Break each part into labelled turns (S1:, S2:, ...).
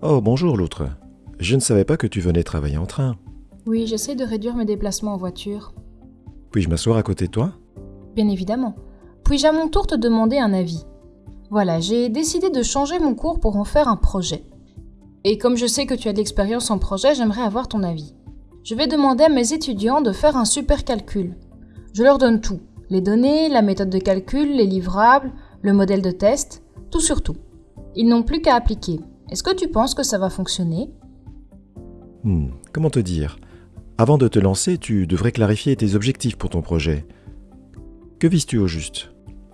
S1: Oh, bonjour l'autre. Je ne savais pas que tu venais travailler en train.
S2: Oui, j'essaie de réduire mes déplacements en voiture.
S1: Puis-je m'asseoir à côté de toi?
S2: Bien évidemment. Puis-je à mon tour te demander un avis? Voilà, j'ai décidé de changer mon cours pour en faire un projet. Et comme je sais que tu as de l'expérience en projet, j'aimerais avoir ton avis. Je vais demander à mes étudiants de faire un super calcul. Je leur donne tout. Les données, la méthode de calcul, les livrables, le modèle de test, tout sur tout. Ils n'ont plus qu'à appliquer. Est-ce que tu penses que ça va fonctionner?
S1: Hmm, comment te dire? Avant de te lancer, tu devrais clarifier tes objectifs pour ton projet. Que vises-tu au juste?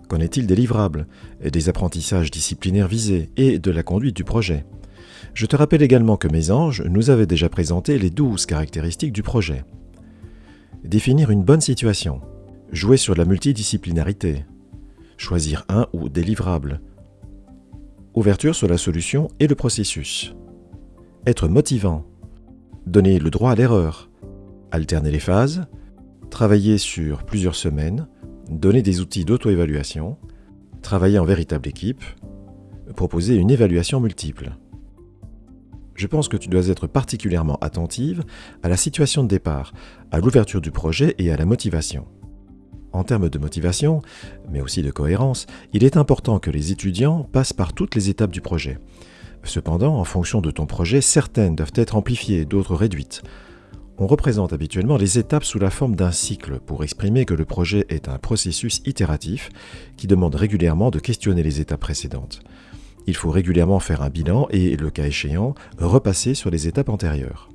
S1: Qu'en est-il des livrables, des apprentissages disciplinaires visés et de la conduite du projet? Je te rappelle également que mes anges nous avaient déjà présenté les douze caractéristiques du projet. Définir une bonne situation, jouer sur la multidisciplinarité, choisir un ou des livrables, ouverture sur la solution et le processus, être motivant, donner le droit à l'erreur, alterner les phases, travailler sur plusieurs semaines, donner des outils d'auto-évaluation, travailler en véritable équipe, proposer une évaluation multiple. Je pense que tu dois être particulièrement attentive à la situation de départ, à l'ouverture du projet et à la motivation. En termes de motivation, mais aussi de cohérence, il est important que les étudiants passent par toutes les étapes du projet. Cependant, en fonction de ton projet, certaines doivent être amplifiées, d'autres réduites. On représente habituellement les étapes sous la forme d'un cycle pour exprimer que le projet est un processus itératif qui demande régulièrement de questionner les étapes précédentes. Il faut régulièrement faire un bilan et, le cas échéant, repasser sur les étapes antérieures.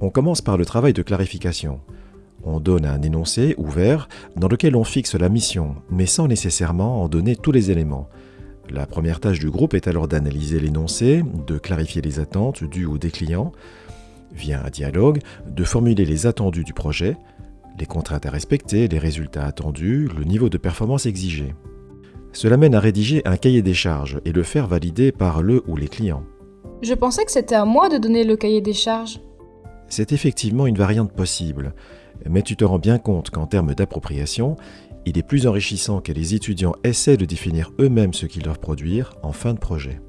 S1: On commence par le travail de clarification. On donne un énoncé ouvert dans lequel on fixe la mission, mais sans nécessairement en donner tous les éléments. La première tâche du groupe est alors d'analyser l'énoncé, de clarifier les attentes dues ou des clients, via un dialogue, de formuler les attendus du projet, les contraintes à respecter, les résultats attendus, le niveau de performance exigé. Cela mène à rédiger un cahier des charges et le faire valider par le ou les clients.
S2: Je pensais que c'était à moi de donner le cahier des charges.
S1: C'est effectivement une variante possible, mais tu te rends bien compte qu'en termes d'appropriation, il est plus enrichissant que les étudiants essaient de définir eux-mêmes ce qu'ils doivent produire en fin de projet.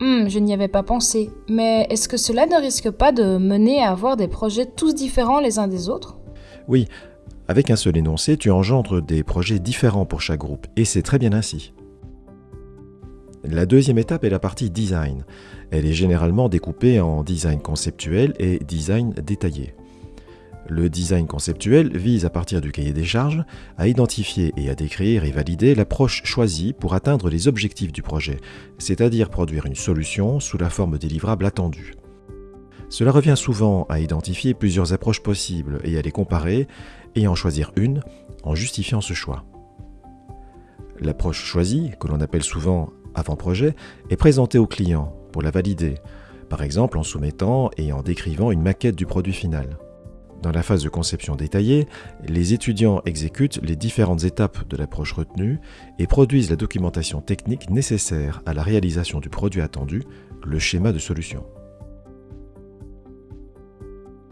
S2: Hmm, je n'y avais pas pensé. Mais est-ce que cela ne risque pas de mener à avoir des projets tous différents les uns des autres?
S1: Oui, avec un seul énoncé, tu engendres des projets différents pour chaque groupe, et c'est très bien ainsi. La deuxième étape est la partie design. Elle est généralement découpée en design conceptuel et design détaillé. Le design conceptuel vise à partir du cahier des charges à identifier et à décrire et valider l'approche choisie pour atteindre les objectifs du projet, c'est-à-dire produire une solution sous la forme des livrables attendus. Cela revient souvent à identifier plusieurs approches possibles et à les comparer et en choisir une en justifiant ce choix. L'approche choisie, que l'on appelle souvent avant-projet, est présentée au client pour la valider, par exemple en soumettant et en décrivant une maquette du produit final. Dans la phase de conception détaillée, les étudiants exécutent les différentes étapes de l'approche retenue et produisent la documentation technique nécessaire à la réalisation du produit attendu, le schéma de solution.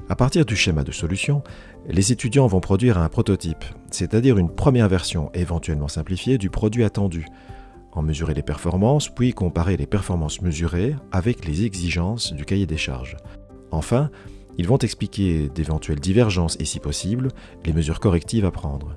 S1: À partir du schéma de solution, les étudiants vont produire un prototype, c'est-à-dire une première version éventuellement simplifiée du produit attendu, en mesurer les performances, puis comparer les performances mesurées avec les exigences du cahier des charges. Enfin, ils vont expliquer d'éventuelles divergences et si possible, les mesures correctives à prendre.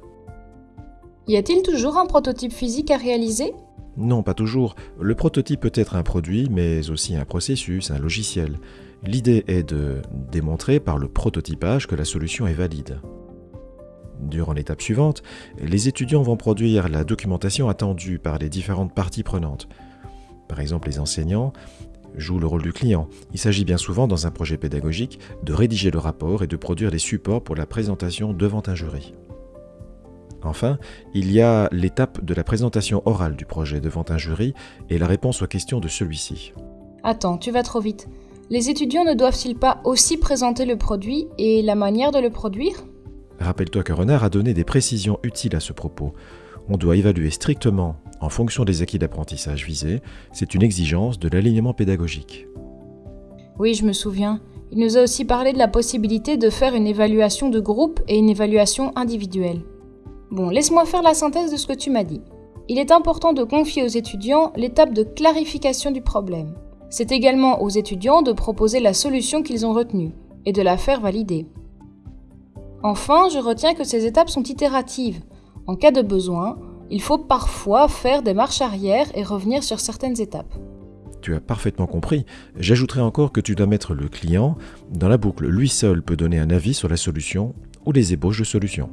S2: Y a-t-il toujours un prototype physique à réaliser?
S1: Non, pas toujours. Le prototype peut être un produit, mais aussi un processus, un logiciel. L'idée est de démontrer par le prototypage que la solution est valide. Durant l'étape suivante, les étudiants vont produire la documentation attendue par les différentes parties prenantes. Par exemple, les enseignants jouent le rôle du client. Il s'agit bien souvent, dans un projet pédagogique, de rédiger le rapport et de produire les supports pour la présentation devant un jury. Enfin, il y a l'étape de la présentation orale du projet devant un jury et la réponse aux questions de celui-ci.
S2: Attends, tu vas trop vite. Les étudiants ne doivent-ils pas aussi présenter le produit et la manière de le produire?
S1: Rappelle-toi que Renard a donné des précisions utiles à ce propos. On doit évaluer strictement en fonction des acquis d'apprentissage visés. C'est une exigence de l'alignement pédagogique.
S2: Oui, je me souviens. Il nous a aussi parlé de la possibilité de faire une évaluation de groupe et une évaluation individuelle. Bon, laisse-moi faire la synthèse de ce que tu m'as dit. Il est important de confier aux étudiants l'étape de clarification du problème. C'est également aux étudiants de proposer la solution qu'ils ont retenue et de la faire valider. Enfin, je retiens que ces étapes sont itératives. En cas de besoin, il faut parfois faire des marches arrière et revenir sur certaines étapes.
S1: Tu as parfaitement compris. J'ajouterai encore que tu dois mettre le client dans la boucle. Lui seul peut donner un avis sur la solution ou les ébauches de solutions.